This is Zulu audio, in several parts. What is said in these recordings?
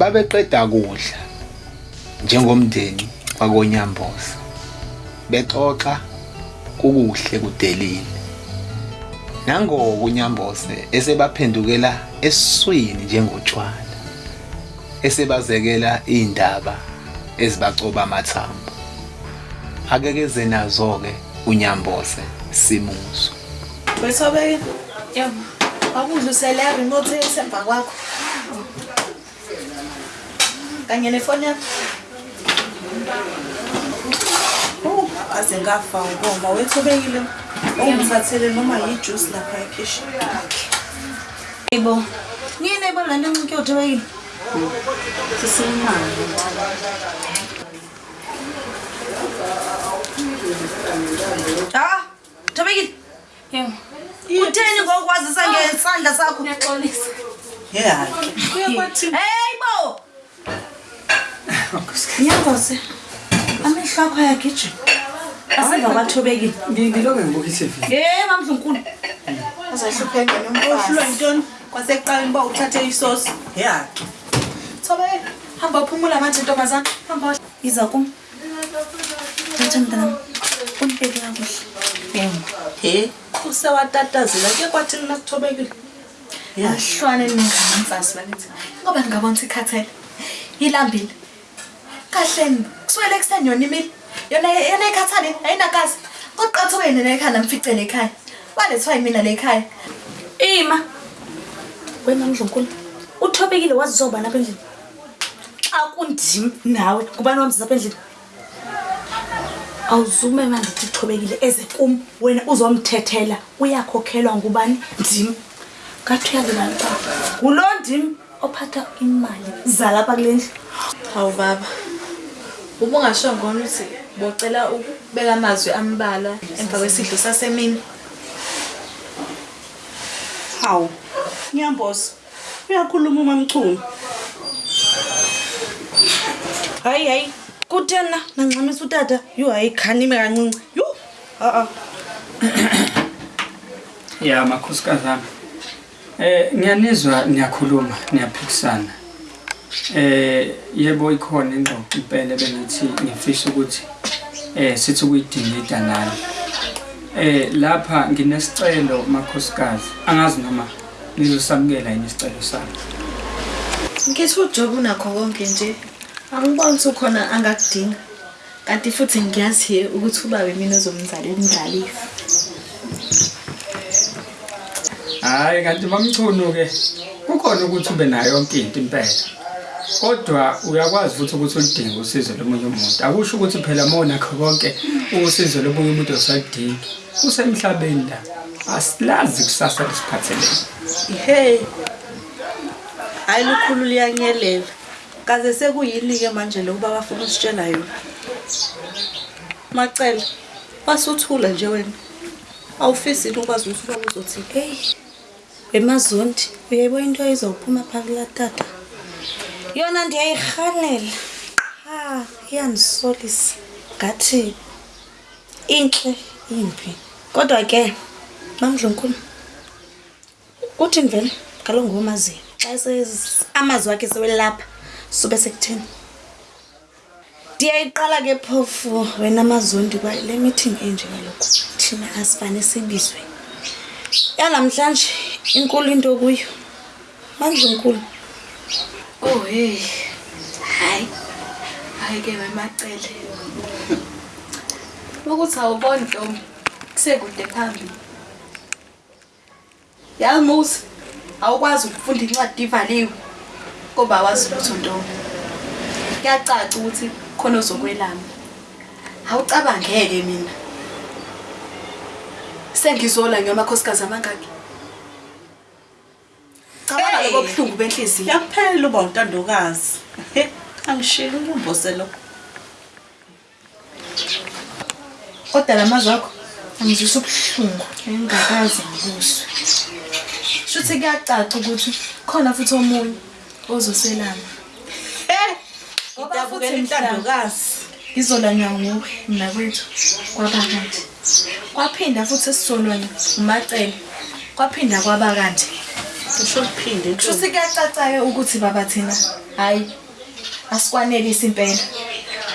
babeqeda kudla njengomndeni wakonyamboza bexoxa kukuhle kudelile nangoko unyamboze esebaphendukela esiswini njengotshwala esebazekela indaba ezibacoba amathambo akekeze nazo-ke unyamboze simuzo Wethobeke. Yebo. Akudla usele remote esemva kwakho. Kanye nefoni yakho. Oh, aze ngafa ngomba wethobekile. Ungithathele noma yijuice lapha ekhishi. Yebo. Yini ebona le ncike uthobekile? Sisimanga. Ah, Thobekile. Yebo. Utheni ngokwazisa ngesandla sakho? Ngiyaxolisa. Yeah. Kuyakwathi Hey bo. yangoze amehlo akho ayagijima. Aseva kwathobekile ngilonge ngibuka i-tv ye mamdla unkulu azahlupheke nomhlulwa yintoni? Kwasekuqaleni uba uthathe isosi. Yaki thobeka hamba uphumula manje ntombazana. Hamba iza kum. Thatha mntanam. Umpeke kakuhle. Yebo he usewatatazela ke kwathini nakuthobekile ahlwane ningamamfazi bakithi ngoba ndingabona sikhathele ilambile Kahleni, kuswele ekuseni yona imile. Yona yona ikhathale, ayinakazi. Oqatha wena nekhaya namficele ekhaya. Walethwa yimina le ekhaya. Ima. Wena mdlunkulu. Uthobekile wazi zoba lapha endlini. Xa kundim nawe kubani wamzisa apha endlini? Awuzume manje ukuthi uthobekile eze kum wena uzomthethela uyakhokhelwa ngubani ndim. Ngathi uyazi bani ba? Ngulo ndim ophatha imali zalapha kule ndlu. Hawu baba. Uma ungasho ngona ukuthi bocela ukubeka amazwi ambalwa emva kwesidlo sasemini. Hawu, Nyamboza. Uyakhuluma umamchunu. Hayi hayi. Kuthena nancamisa utata. Yo hayi khanime kancinci. Yo. Ah ah. ya makhosikazi ami eh ngiyanizwa niyakhuluma niyaphikisana eh yebo ikhona ingxoxo impela bengithi ngifisa ukuthi eh sithi ukuyidingida nani eh lapha nginesicelo makhosikazi angazi noma nizosamukela yini isicelo sami Ngithi uJob unakho konke nje. Angiboni ukuthi ukhona angakudinga. Kanti futhi ngiyazi ukuthi ubawe mina ozomzalela indlalifa. hayi kanti mamchunu ke kukhona ukuthi ube nayo yonke into impela kodwa uyakwazi futhi ukuthi ulidinge usizo lomunye umuntu akusho ukuthi phela monakho konke usizo lomunye umuntu osalidingi usemhlabeni la asilazi kusasa lisiphathelene Hey. Hayi lukhulu liyanyelela. Kaze sekuyini ke manje lokuba bafuna usitshela yona. Macela. Basuthula nje wena. Awufisi into ukwazi ukuthi uba uzothi. Hey. Emazondi, uyayibona into ezophuma phakula tata. Yona ndiyayihalela. Ha, iyanisolisa. Ngathi inhle impi. Kodwa ke mamdlunkulu. Uthi vele kaloku ngomaziyo. Xa amazwi akhe sewelapha sube sekutheni. Ndiyayiqala ke phofu wena mazondi kwa le meeting enje kaloku thina asifane sibizwe. yanamhlanje inkulu into kuyo mandlunkulu Oh hey. Hayi. Hayi ke wemacele. Ukuthi awuboni Ntombi. Kusekude phambili. Yazi Musa, awukwazi ukufunda incwadi ivaliwe. Ngoba awazi lutho Ntombi. Kuyacaca ukuthi khona ozokwelama. Awucabangeke mina. Sengizola ngiyamakhosikazi amangaki. Cabanga Hey. lokho buhlungu benhliziyo. Yakuphela uba untandokazi. He, angishilo unyamboze lo. Kodwa lamazwi akho angizwisa ubuhlungu engingakaze ngibuzwe. Shuthi kuyacaca ukuthi khona futhi omunye ozoselana. Hey. Ngoba Idabukela futhi mhla intandokazi. izolanywa nguwe mna kwethu kwabakanje. Kwaphinda futhi esizolwana umacele. Kwaphinda kwaba kanje. Usho uphinde Shuthi kuyacaca-ke ukuthi baba thina hayi asikwanelisi impela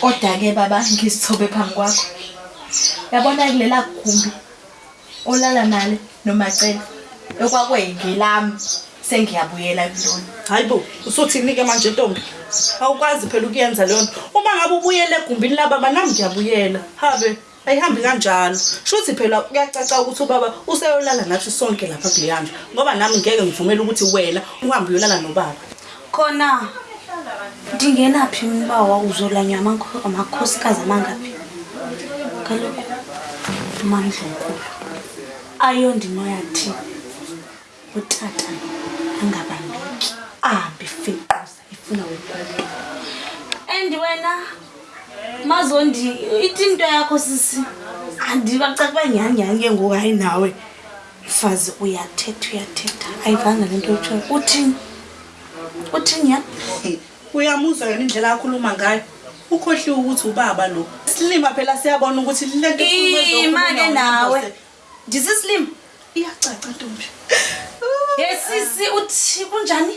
kodwa-ke baba ngizithobe phambi kwakho. Yabona kulela gumbi olala nale nomacela ekwakweyingelami sengiyabuyela kulona. Hayi bo usuthini-ke manje ntombi. Awukwazi phela ukuyenza leyo nto. Uma ngabe ubuyele egumbini lababa nami ngiyabuyela. Habe ayihambi kanjalo. Shuthi phela kuyacaca ukuthi ubaba useyolala nathi sonke lapha kuleya ndlu ngoba nami ngeke ngivumele ukuthi wena uhambe uyolala nobaba. Khona ndingenaphi umbawa uzolanya amakho- amakhosikazi amangaphi? Kaloku umamdlunkulu ayondimoyathi utata angabambeki ahambe ifinquza ifuna wenkulo and wena mazondi ithi into yakho sisi? Andibacaca uba nyhanyhani ke ngoku hayi nawe. Mfazi uyathetha uyathetha. Ayivanga le nto utshoyo uthini? Uthini ya? Uyamuzwa yona indlela akhuluma ngayo. Ukhohliwe ukuthi ubaba lo. Silima phela siyabona ukuthi le nto ima-ke ezokhulunywa nawe. ndisislim iyacaca ntombi. Yesisi uthi kunjani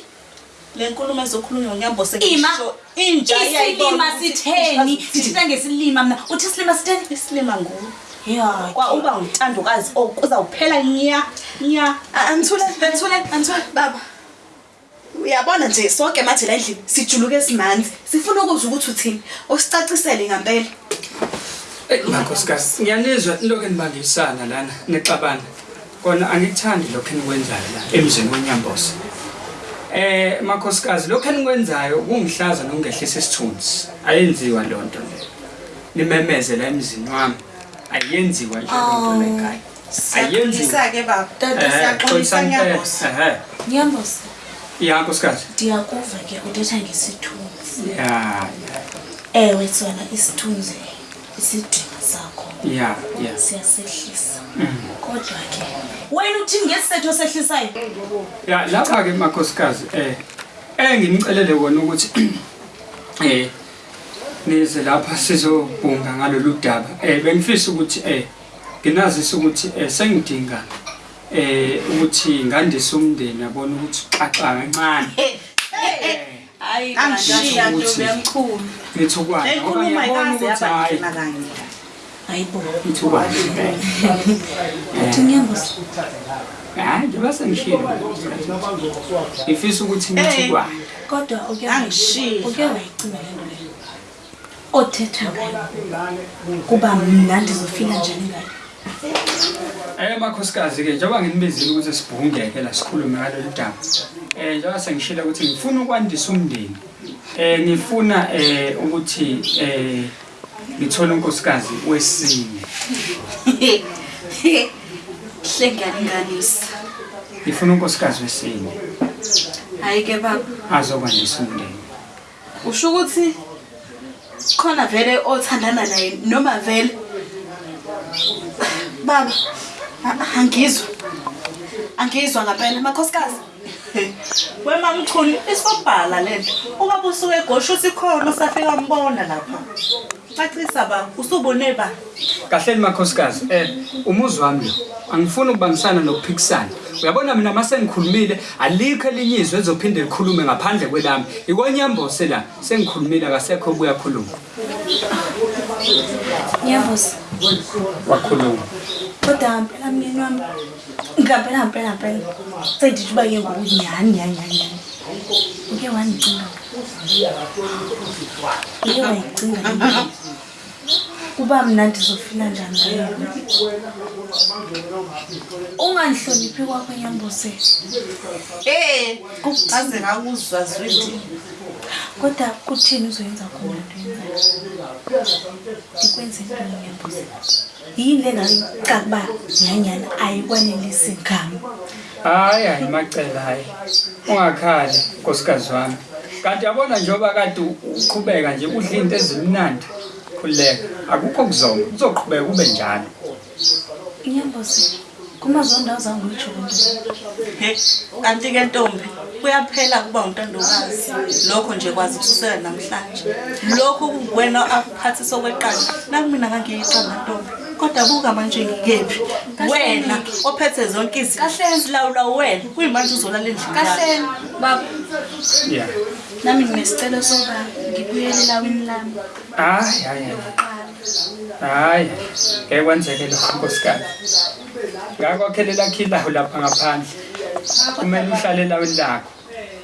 le nkulumo ezokhulunywa unyambose ima ngisho inja iyayibona isilima sitheni? sithetha ngesilima mna. Uthi isilima sitheni? Isilima nguwe ya kwa uba ngumtandokazi uzawuphela nya nya. Anthule, anthule, anthule baba. Uyabona nje sonke manje la endlini sijuluke simanzi. Sifuna ukuzwa ukuthi uthini. Usicacisele ngempela. Makhosikazi ngiyanizwa lokhu enibangisana lana nexabana kona angikuthandi lokhu enikwenzayo la emzini wenyambosa eh makhosikazi lokhu enikwenzayo kungihlaza nokungehlisa isithunzi. Ayenziwa loo nto leyo nimemeze la emzini wami. Ayenziwa nje loo nto lekhaya ayenziwa. siyaxolisa-ke baba. Tata, siyaxolisa nyambosa ehe nyambosa ya nkosikazi ndiyakuva ke uthetha ngesithunzi. Ya ya. Ewe sona isithunzi isidinga sakho. Ya ya. Siyasehlisa. Kodwa ke wena uthi ngesisetho sehlisayo ya lapha ke makhosikazi eh eh ngimcelele kona ukuthi eh nize lapha sizobhunga ngalolu daba. Eh bengifisa ukuthi eh nginazisa ukuthi eh sengidinga eh ukuthi ngandise umndeni yabona ukuthi xaxa kancane. Hayi angishiya Ukuthi- ntombi yamkhulu ngithukwane le ngoba nkulumo ngiyabona ayikaze ukuthi hayi. Yabangena kanye hayibo ngithukwane uthi nyambosa hayi njengoba sengishilo ngifisa ukuthi ngithukwane kodwa uke Angishiya. uke wayicima le nto leyo othetha ngayo kuba mna ndizofila njani ngayo Eh makhosikazi ke njengoba nginibizile ukuthi sibhungeke la sikhulume ngalolu daba. Eh njengoba sengishilo ukuthi ngifuna ukwandisa umndeni. Eh ngifuna eh ukuthi eh ngithole unkosikazi wesine. Hle ngiyalinganisa. Ngifuna unkosikazi wesine Hayi ke baba. azokwandisa umndeni. Usho ukuthi khona vele othandana naye noma vele baba angizwa angizwa ngempela makhosikazi wemamchuni isobhala le nto ubaba usuke egosha uthi khona usafika mbona lapha cacisa ba usubone ba Kahleni makhosikazi eh umuzi wami lo angifuni ukubangisana nokuphikisana. Uyabona mina mase ngikhulumile alikho elinye izwe ezophinde likhulume ngaphandle kwelami. Ikonyambose la sengikhulumile akasekho obuya khuluma. nyambosa Wakhuluma. kodwa ngempela mnyeni wami ngempela ngempela ngempela sendithi uba ke ngoku nyhani nyhani nyhani nyhani uke wandicinga uke wayicinga kuba mna ndizofila njani ngayo ungandihloniphi kwakho nyambose eh aze ngakuzwa zwindi kodwa kutheni uzoyenza khona ndikwenze ntoni nyambose yini le ngayicaca uba nyhanyhani ayikwanelisi ngam Hayi hayi macela hayi. Ungakhali nkosikazi wami. Kanti yabona njengoba kade uqhubeka nje udla into ezimnandi. Khuleka. Akukho kuzonga. Uzoqhubeka ube njalo. inyambose kumazondawo zanguyitsho loo nto he kanti-ke ntombi kuyaphela kuba untandokazi lokho nje kwazi ukususela namhlanje lokho kuwena aphathisa okweqanda nakumina ngangiyiqanda ntombi kodwa buka manje ngikephi wena ophethe zonke izinto Kahleni. silawula wena kuyimanje uzolala endlini yakho. kahleni baba Yeah. Nami nginesicelo soba ngibuyele elawini lami. Hayi hayi hayi. hayi ngeke kwenzeke lokho nkosikazi. Ngakwakhelela khilaho lapha ngaphandle. Kumele uhlale elawini lakho.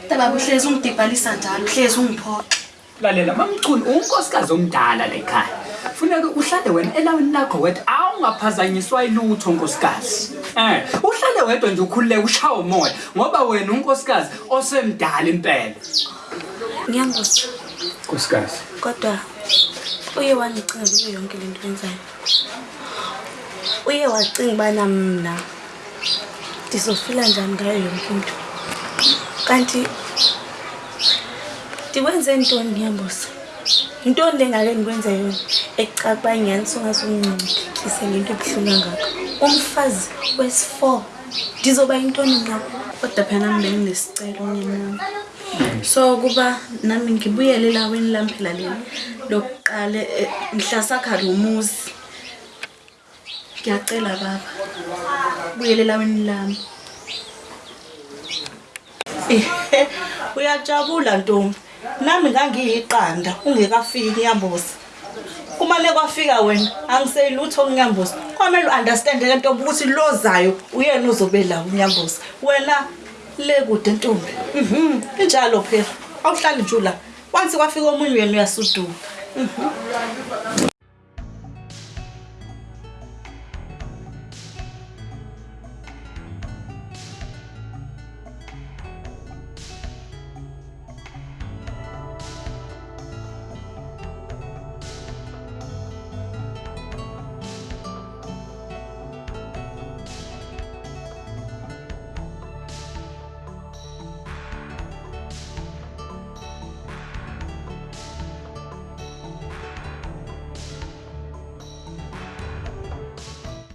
Tababa uhlezi ungidibhalisa njalo uhlezi ungiphoxa lalela mamchuni unkosikazi omdala lekhaya funeka uhlale wena elawini lakho wedwa awungaphazanyiswa ilutho nkosikazi. Um uhlale wedwa nje ukhululeke ushawe umoya ngoba wena unkosikazi osemdala impela. Ngiyambuza nkosikazi. Kodwa uye wangicinga kuyo yonke le nto yenzayo uye wacinga ubana mna ndizofila njani ngayo yonke into. Kanti ndikwenze ntoni ngiyambuza yintoni le ngake ndikwenze yona ekucaka uba nyhani songazuncindikise ngento ebuhlungu kangaka? Umfazi wesi-four ndizoba yintoni ngabo kodwa phela nami benginesicelo nyenami so kuba nami ngibuyele elaweni lami phela leli lokuqala eh, mhlasakha lo muzi. Ngiyacela baba buyele elaweni lami. Ehe, uyajabula ntombi. Nami ngangiyiqanda ungekafiki nyambosi. Uma nekwafika wena angiseyilutho kunyambosi kwamele u-understand ke ntombi ukuthi lo zayo uyena uzobe la unyambosi wena le kude ntombi. Mhm injalo phela. Awuhlali nje la once kwafika omunye wena uyasuduka